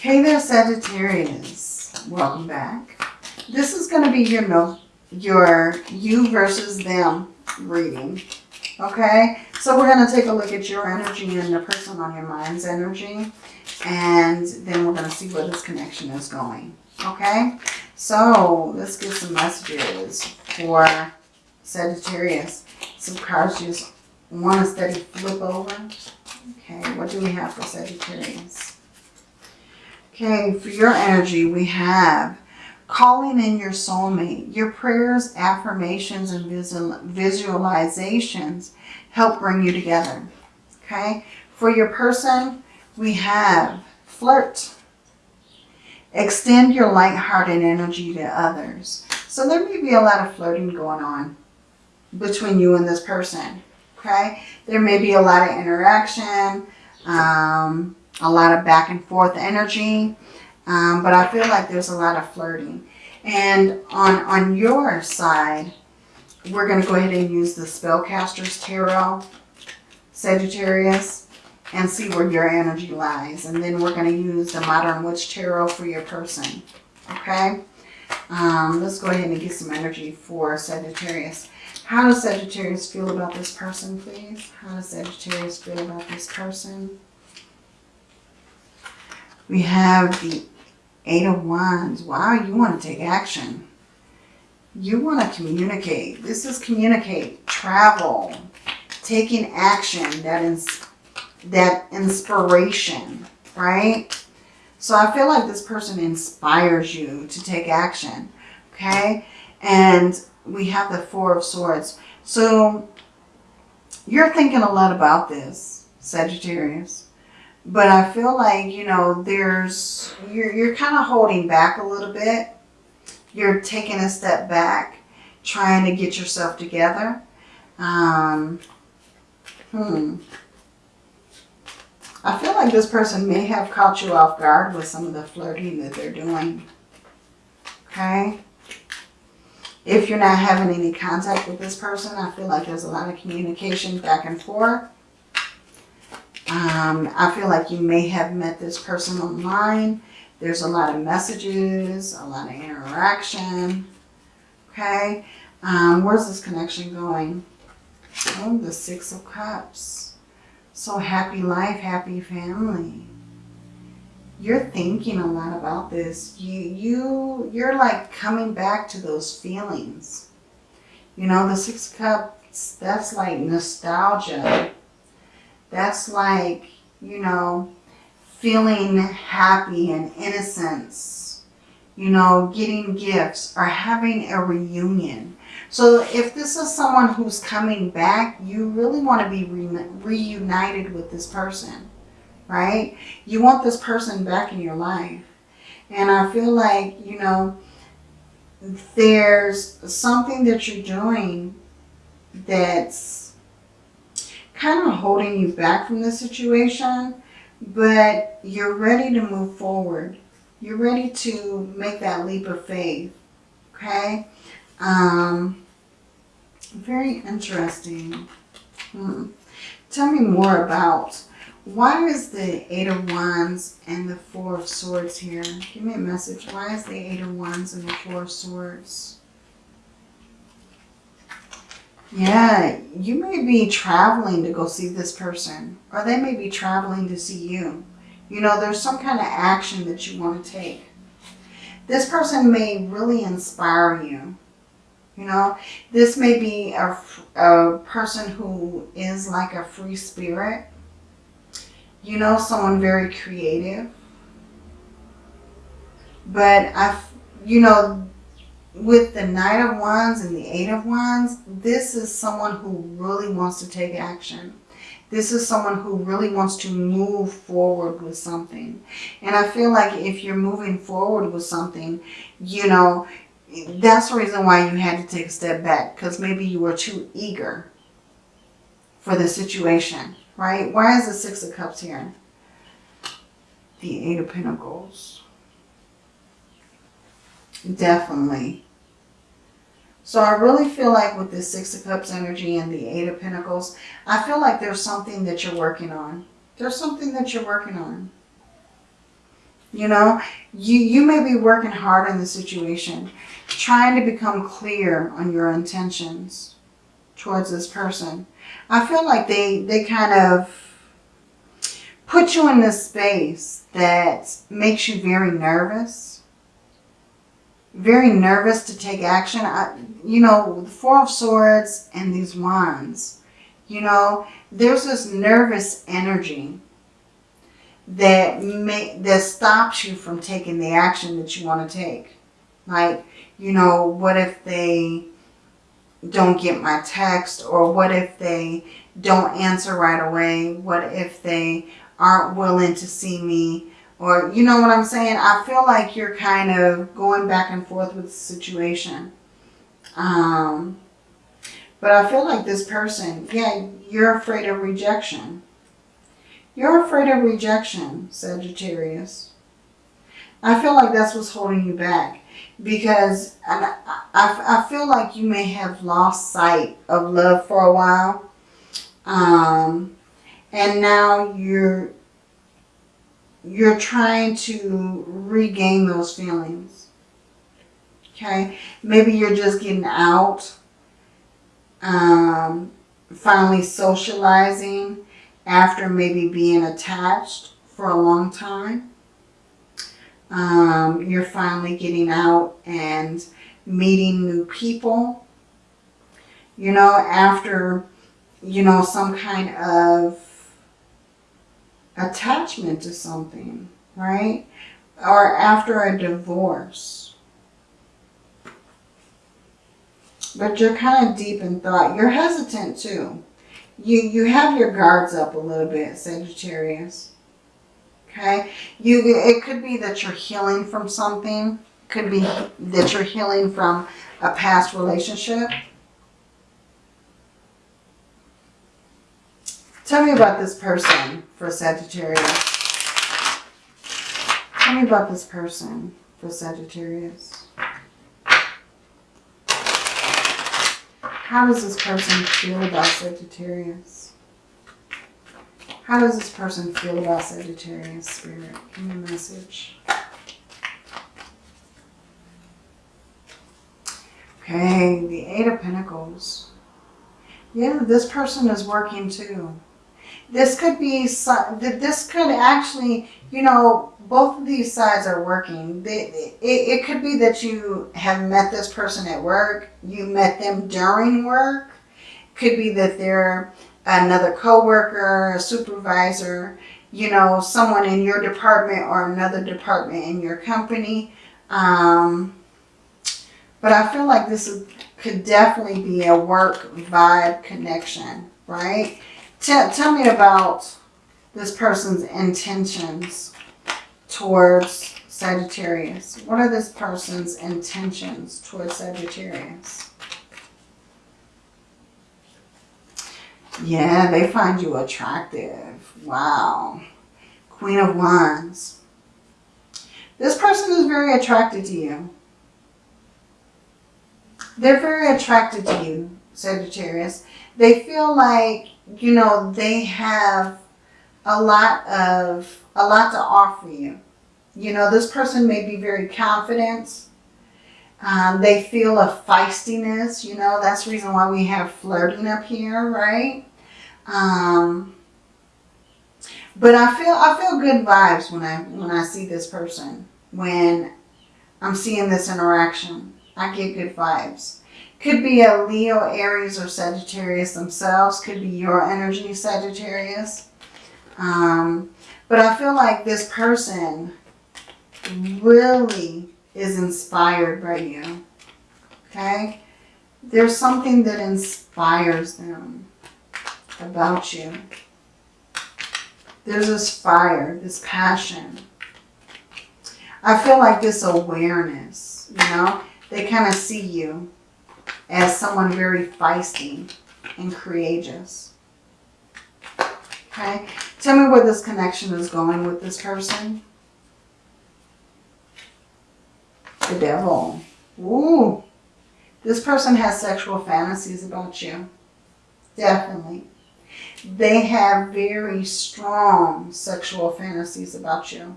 Hey there, Sagittarius. Welcome back. This is going to be your no, your you versus them reading. Okay, so we're going to take a look at your energy and the person on your mind's energy. And then we're going to see where this connection is going. Okay, so let's get some messages for Sagittarius. Some cards just want to steady flip over. Okay, what do we have for Sagittarius? Okay, for your energy, we have calling in your soulmate. Your prayers, affirmations, and visual, visualizations help bring you together. Okay, for your person, we have flirt. Extend your light-hearted energy to others. So there may be a lot of flirting going on between you and this person. Okay, there may be a lot of interaction. Um, a lot of back and forth energy. Um, but I feel like there's a lot of flirting. And on, on your side, we're going to go ahead and use the Spellcaster's Tarot, Sagittarius, and see where your energy lies. And then we're going to use the Modern Witch Tarot for your person. Okay? Um, let's go ahead and get some energy for Sagittarius. How does Sagittarius feel about this person, please? How does Sagittarius feel about this person? We have the Eight of Wands. Wow, you want to take action. You want to communicate. This is communicate, travel, taking action, that is that inspiration, right? So I feel like this person inspires you to take action, okay? And we have the Four of Swords. So you're thinking a lot about this, Sagittarius. But I feel like, you know, there's, you're, you're kind of holding back a little bit. You're taking a step back, trying to get yourself together. Um, hmm. I feel like this person may have caught you off guard with some of the flirting that they're doing. Okay? If you're not having any contact with this person, I feel like there's a lot of communication back and forth. Um, I feel like you may have met this person online. There's a lot of messages, a lot of interaction. Okay. Um, where's this connection going? Oh, the Six of Cups. So happy life, happy family. You're thinking a lot about this. You, you, you're like coming back to those feelings. You know, the Six of Cups, that's like nostalgia that's like, you know, feeling happy and innocence, you know, getting gifts or having a reunion. So if this is someone who's coming back, you really want to be re reunited with this person, right? You want this person back in your life. And I feel like, you know, there's something that you're doing that's kind of holding you back from the situation, but you're ready to move forward. You're ready to make that leap of faith, okay? Um, very interesting. Hmm. Tell me more about why is the Eight of Wands and the Four of Swords here? Give me a message. Why is the Eight of Wands and the Four of Swords? Yeah, you may be traveling to go see this person or they may be traveling to see you. You know, there's some kind of action that you want to take. This person may really inspire you. You know, this may be a, a person who is like a free spirit. You know, someone very creative. But I, you know, with the Knight of Wands and the Eight of Wands, this is someone who really wants to take action. This is someone who really wants to move forward with something. And I feel like if you're moving forward with something, you know, that's the reason why you had to take a step back. Because maybe you were too eager for the situation, right? Why is the Six of Cups here? The Eight of Pentacles. Definitely. So I really feel like with this Six of Cups energy and the Eight of Pentacles, I feel like there's something that you're working on. There's something that you're working on. You know, you, you may be working hard in the situation, trying to become clear on your intentions towards this person. I feel like they, they kind of put you in this space that makes you very nervous. Very nervous to take action. I, you know, the Four of Swords and these wands, you know, there's this nervous energy that may, that stops you from taking the action that you want to take. Like, you know, what if they don't get my text or what if they don't answer right away? What if they aren't willing to see me or you know what I'm saying? I feel like you're kind of going back and forth with the situation. Um, but I feel like this person, yeah, you're afraid of rejection. You're afraid of rejection, Sagittarius. I feel like that's what's holding you back because I, I, I feel like you may have lost sight of love for a while. Um, and now you're you're trying to regain those feelings. Okay, maybe you're just getting out, um, finally socializing after maybe being attached for a long time. Um, you're finally getting out and meeting new people. You know, after, you know, some kind of attachment to something, right? Or after a divorce. But you're kind of deep in thought. You're hesitant too. You, you have your guards up a little bit, Sagittarius. Okay? You, it could be that you're healing from something. Could be that you're healing from a past relationship. Tell me about this person for Sagittarius. Tell me about this person for Sagittarius. How does this person feel about Sagittarius? How does this person feel about Sagittarius, Spirit? Give me a message. Okay, the Eight of Pentacles. Yeah, this person is working too. This could be, this could actually, you know, both of these sides are working. It, it could be that you have met this person at work. You met them during work. Could be that they're another coworker, a supervisor, you know, someone in your department or another department in your company. Um, but I feel like this is, could definitely be a work vibe connection, right? Tell, tell me about this person's intentions towards Sagittarius. What are this person's intentions towards Sagittarius? Yeah, they find you attractive. Wow. Queen of Wands. This person is very attracted to you. They're very attracted to you, Sagittarius. They feel like you know, they have a lot of, a lot to offer you. You know, this person may be very confident. Um, they feel a feistiness, you know, that's the reason why we have flirting up here, right? Um, but I feel, I feel good vibes when I, when I see this person, when I'm seeing this interaction. I get good vibes. Could be a Leo, Aries, or Sagittarius themselves. Could be your energy, Sagittarius. Um, but I feel like this person really is inspired by you. Okay? There's something that inspires them about you. There's this fire, this passion. I feel like this awareness, you know? They kind of see you as someone very feisty and courageous. Okay, tell me where this connection is going with this person. The devil. Ooh, this person has sexual fantasies about you. Definitely. They have very strong sexual fantasies about you.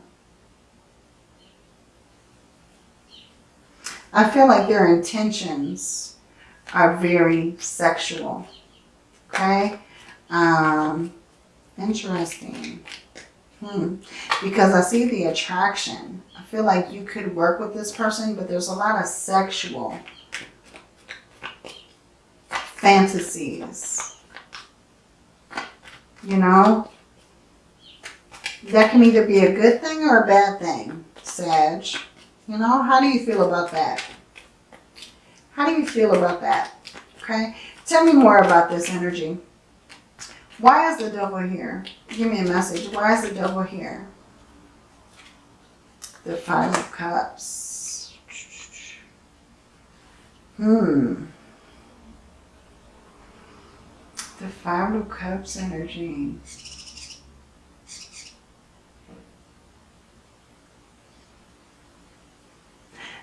I feel like their intentions are very sexual. Okay? Um, interesting. Hmm. Because I see the attraction. I feel like you could work with this person, but there's a lot of sexual fantasies. You know? That can either be a good thing or a bad thing, Sag. You know, how do you feel about that? How do you feel about that? Okay? Tell me more about this energy. Why is the devil here? Give me a message. Why is the devil here? The Five of Cups. Hmm. The Five of Cups energy.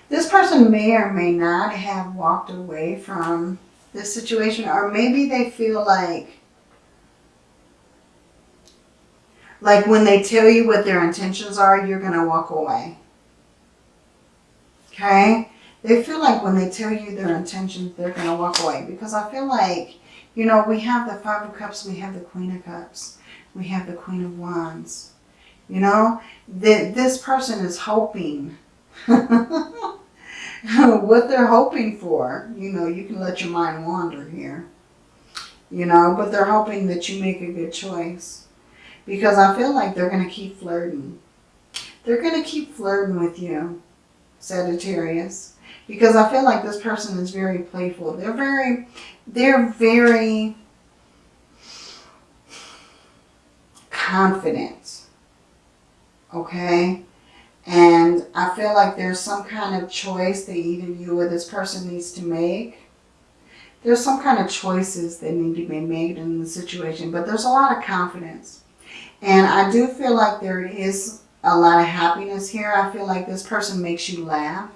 This person may or may not have walked away from this situation or maybe they feel like like when they tell you what their intentions are, you're going to walk away. Okay? They feel like when they tell you their intentions, they're going to walk away. Because I feel like, you know, we have the Five of Cups, we have the Queen of Cups, we have the Queen of Wands. You know, that this person is hoping what they're hoping for. You know, you can let your mind wander here. You know, but they're hoping that you make a good choice. Because I feel like they're going to keep flirting. They're going to keep flirting with you, Sagittarius. Because I feel like this person is very playful. They're very, they're very confident. Okay? And I feel like there's some kind of choice that either you or this person needs to make. There's some kind of choices that need to be made in the situation, but there's a lot of confidence. And I do feel like there is a lot of happiness here. I feel like this person makes you laugh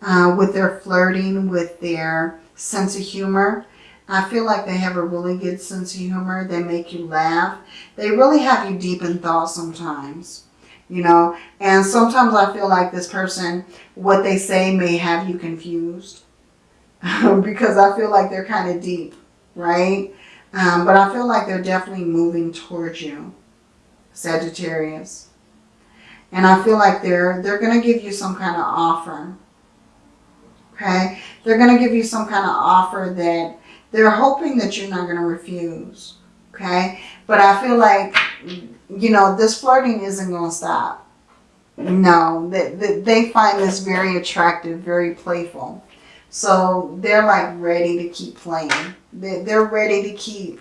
uh, with their flirting, with their sense of humor. I feel like they have a really good sense of humor. They make you laugh. They really have you deep in thought sometimes you know. And sometimes I feel like this person, what they say may have you confused because I feel like they're kind of deep, right? Um, but I feel like they're definitely moving towards you, Sagittarius. And I feel like they're they're going to give you some kind of offer. Okay? They're going to give you some kind of offer that they're hoping that you're not going to refuse. Okay? But I feel like you know, this flirting isn't going to stop. No, they, they, they find this very attractive, very playful. So they're like ready to keep playing. They're, they're ready to keep,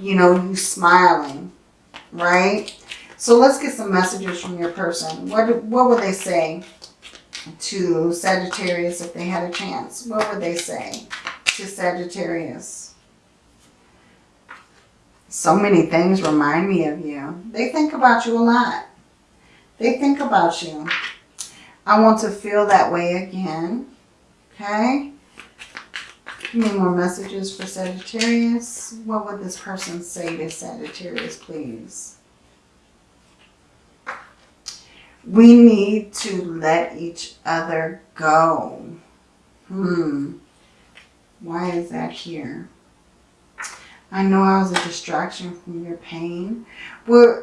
you know, you smiling, right? So let's get some messages from your person. What, what would they say to Sagittarius if they had a chance? What would they say to Sagittarius? So many things remind me of you. They think about you a lot. They think about you. I want to feel that way again. Okay? Give me more messages for Sagittarius. What would this person say to Sagittarius, please? We need to let each other go. Hmm. Why is that here? I know I was a distraction from your pain. Well,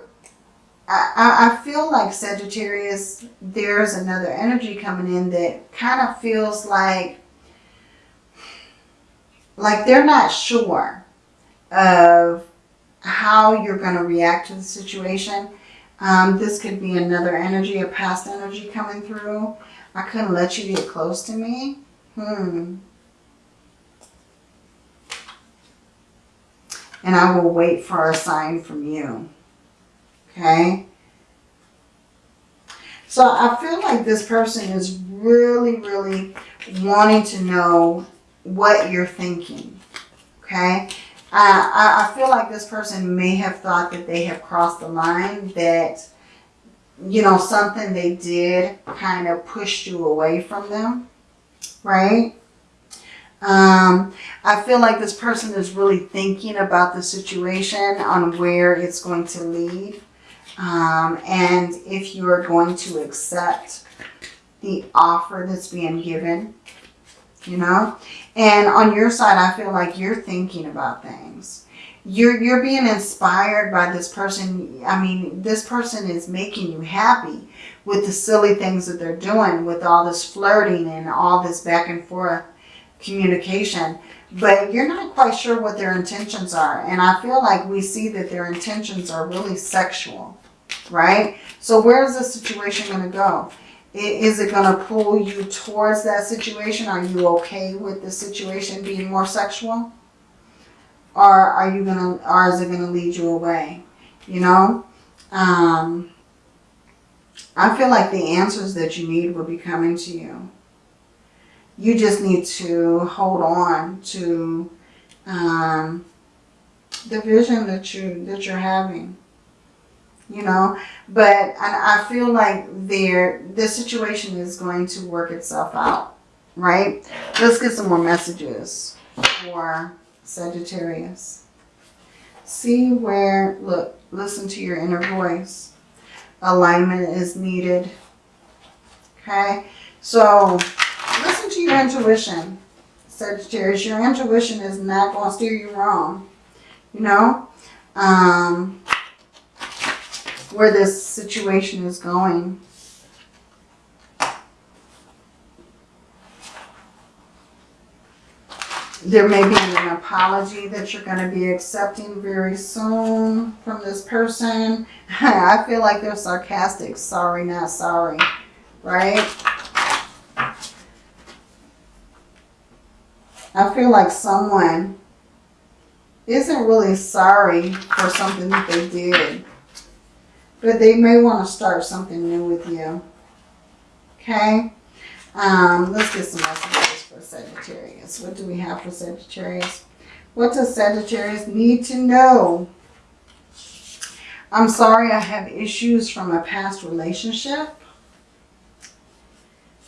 I, I feel like Sagittarius, there's another energy coming in that kind of feels like, like they're not sure of how you're going to react to the situation. Um, this could be another energy, a past energy coming through. I couldn't let you get close to me. Hmm. And I will wait for a sign from you. Okay? So I feel like this person is really, really wanting to know what you're thinking. Okay? I, I feel like this person may have thought that they have crossed the line, that, you know, something they did kind of pushed you away from them, right? Um, I feel like this person is really thinking about the situation on where it's going to lead. Um, and if you are going to accept the offer that's being given, you know? And on your side, I feel like you're thinking about things. You're, you're being inspired by this person. I mean, this person is making you happy with the silly things that they're doing, with all this flirting and all this back and forth communication. But you're not quite sure what their intentions are. And I feel like we see that their intentions are really sexual, right? So where's the situation going to go? Is it going to pull you towards that situation? Are you okay with the situation being more sexual? Or are you going to, or is it going to lead you away? You know? Um, I feel like the answers that you need will be coming to you. You just need to hold on to um, the vision that you that you're having you know? But I, I feel like there this situation is going to work itself out right? Let's get some more messages for Sagittarius. See where look listen to your inner voice. Alignment is needed okay? So your intuition Sagittarius your intuition is not going to steer you wrong you know um where this situation is going. There may be an apology that you're going to be accepting very soon from this person. I feel like they're sarcastic. Sorry, not sorry. Right? I feel like someone isn't really sorry for something that they did. But they may want to start something new with you. Okay? Um, let's get some messages for Sagittarius. What do we have for Sagittarius? What does Sagittarius need to know? I'm sorry I have issues from a past relationship.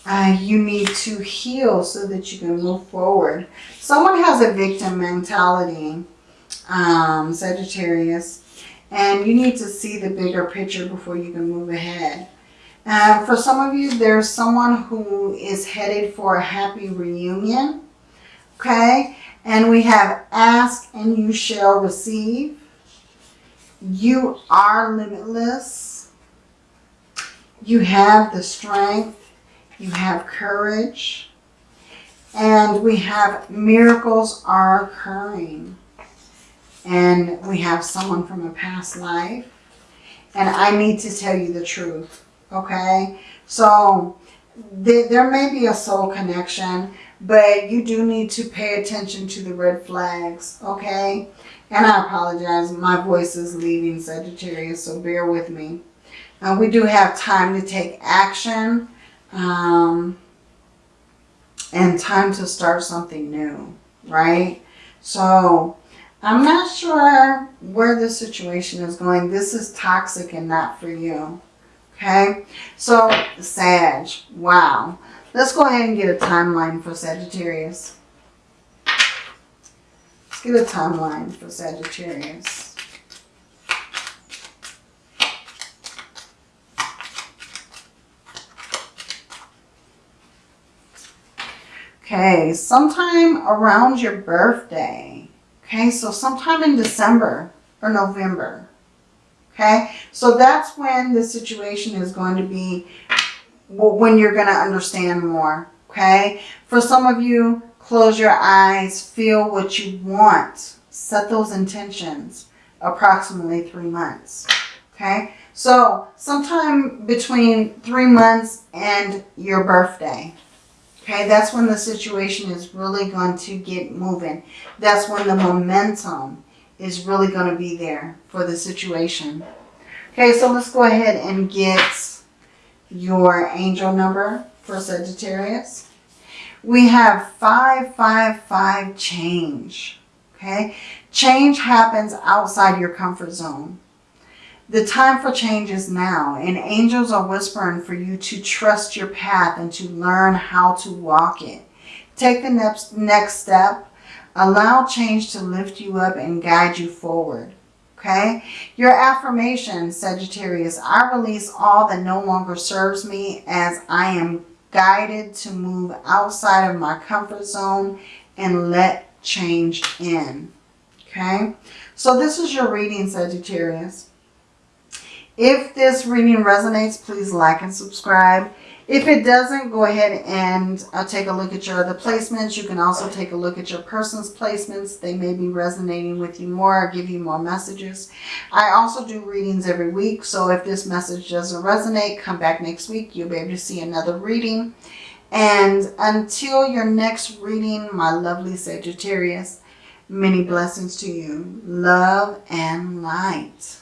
Uh, you need to heal so that you can move forward. Someone has a victim mentality, um, Sagittarius. And you need to see the bigger picture before you can move ahead. Uh, for some of you, there's someone who is headed for a happy reunion. Okay? And we have ask and you shall receive. You are limitless. You have the strength. You have courage. And we have miracles are occurring and we have someone from a past life and I need to tell you the truth, okay? So th there may be a soul connection, but you do need to pay attention to the red flags, okay? And I apologize, my voice is leaving Sagittarius, so bear with me. Uh, we do have time to take action um, and time to start something new, right? So I'm not sure where this situation is going. This is toxic and not for you. Okay? So, Sag. Wow. Let's go ahead and get a timeline for Sagittarius. Let's get a timeline for Sagittarius. Okay, sometime around your birthday, Okay, so sometime in December or November. Okay, so that's when the situation is going to be when you're going to understand more. Okay, for some of you, close your eyes, feel what you want, set those intentions approximately three months. Okay, so sometime between three months and your birthday. Okay, that's when the situation is really going to get moving. That's when the momentum is really going to be there for the situation. Okay, so let's go ahead and get your angel number for Sagittarius. We have 555 change. Okay, change happens outside your comfort zone. The time for change is now, and angels are whispering for you to trust your path and to learn how to walk it. Take the next, next step. Allow change to lift you up and guide you forward. Okay? Your affirmation, Sagittarius, I release all that no longer serves me as I am guided to move outside of my comfort zone and let change in. Okay, so this is your reading, Sagittarius. If this reading resonates, please like and subscribe. If it doesn't, go ahead and uh, take a look at your other placements. You can also take a look at your person's placements. They may be resonating with you more or give you more messages. I also do readings every week. So if this message doesn't resonate, come back next week. You'll be able to see another reading. And until your next reading, my lovely Sagittarius, many blessings to you. Love and light.